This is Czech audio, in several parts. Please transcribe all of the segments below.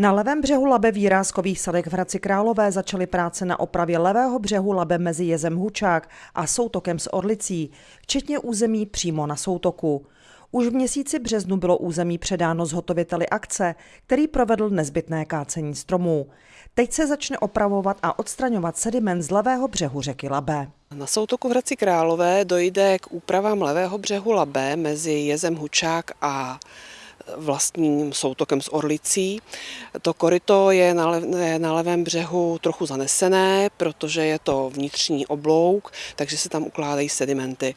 Na levém břehu Labe výrázkových sadek v Hradci Králové začaly práce na opravě levého břehu Labe mezi jezem Hučák a soutokem s Orlicí, včetně území přímo na soutoku. Už v měsíci březnu bylo území předáno zhotoviteli akce, který provedl nezbytné kácení stromů. Teď se začne opravovat a odstraňovat sediment z levého břehu řeky Labe. Na soutoku v Hradci Králové dojde k úpravám levého břehu Labe mezi jezem Hučák a vlastním soutokem s Orlicí. To koryto je na, lev, na levém břehu trochu zanesené, protože je to vnitřní oblouk, takže se tam ukládají sedimenty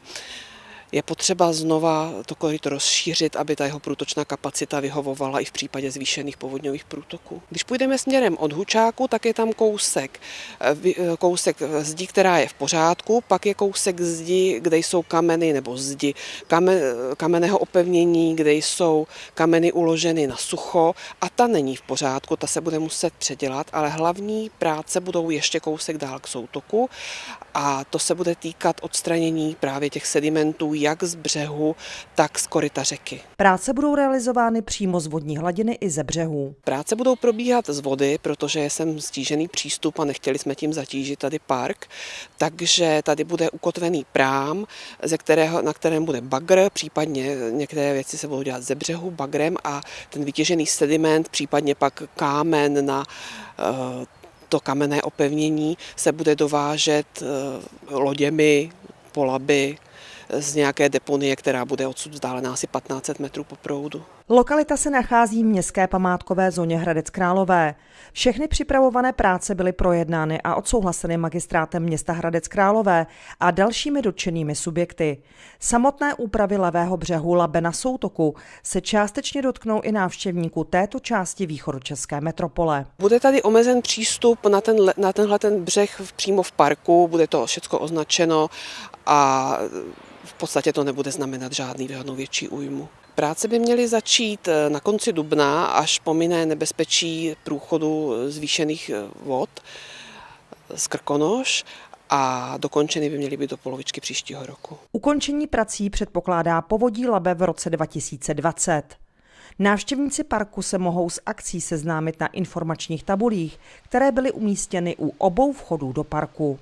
je potřeba znova to koryto rozšířit, aby ta jeho průtočná kapacita vyhovovala i v případě zvýšených povodňových průtoků. Když půjdeme směrem od Hučáku, tak je tam kousek, eh, eh, kousek zdi, která je v pořádku, pak je kousek zdi, kde jsou kameny nebo zdi kamen, kamenného opevnění, kde jsou kameny uloženy na sucho a ta není v pořádku, ta se bude muset předělat, ale hlavní práce budou ještě kousek dál k soutoku a to se bude týkat odstranění právě těch sedimentů jak z břehu, tak z koryta řeky. Práce budou realizovány přímo z vodní hladiny i ze břehů. Práce budou probíhat z vody, protože je sem stížený přístup a nechtěli jsme tím zatížit tady park, takže tady bude ukotvený prám, ze kterého, na kterém bude bagr, případně některé věci se budou dělat ze břehu bagrem a ten vytěžený sediment, případně pak kámen na uh, to kamenné opevnění se bude dovážet eh, loděmi, polaby z nějaké deponie, která bude odsud vzdálená asi 1500 metrů po proudu. Lokalita se nachází v městské památkové zóně Hradec Králové. Všechny připravované práce byly projednány a odsouhlaseny magistrátem města Hradec Králové a dalšími dotčenými subjekty. Samotné úpravy levého břehu Labe na soutoku se částečně dotknou i návštěvníků této části východočeské metropole. Bude tady omezen přístup na, ten, na tenhle ten břeh přímo v parku, bude to všechno označeno a v podstatě to nebude znamenat žádný žádnou větší újmu. Práce by měly začít eh, na konci dubna, až pomine nebezpečí průchodu zvýšených eh, vod z Krkonoš a dokončeny by měly být do polovičky příštího roku. Ukončení prací předpokládá povodí Labe v roce 2020. Návštěvníci parku se mohou s akcí seznámit na informačních tabulích, které byly umístěny u obou vchodů do parku.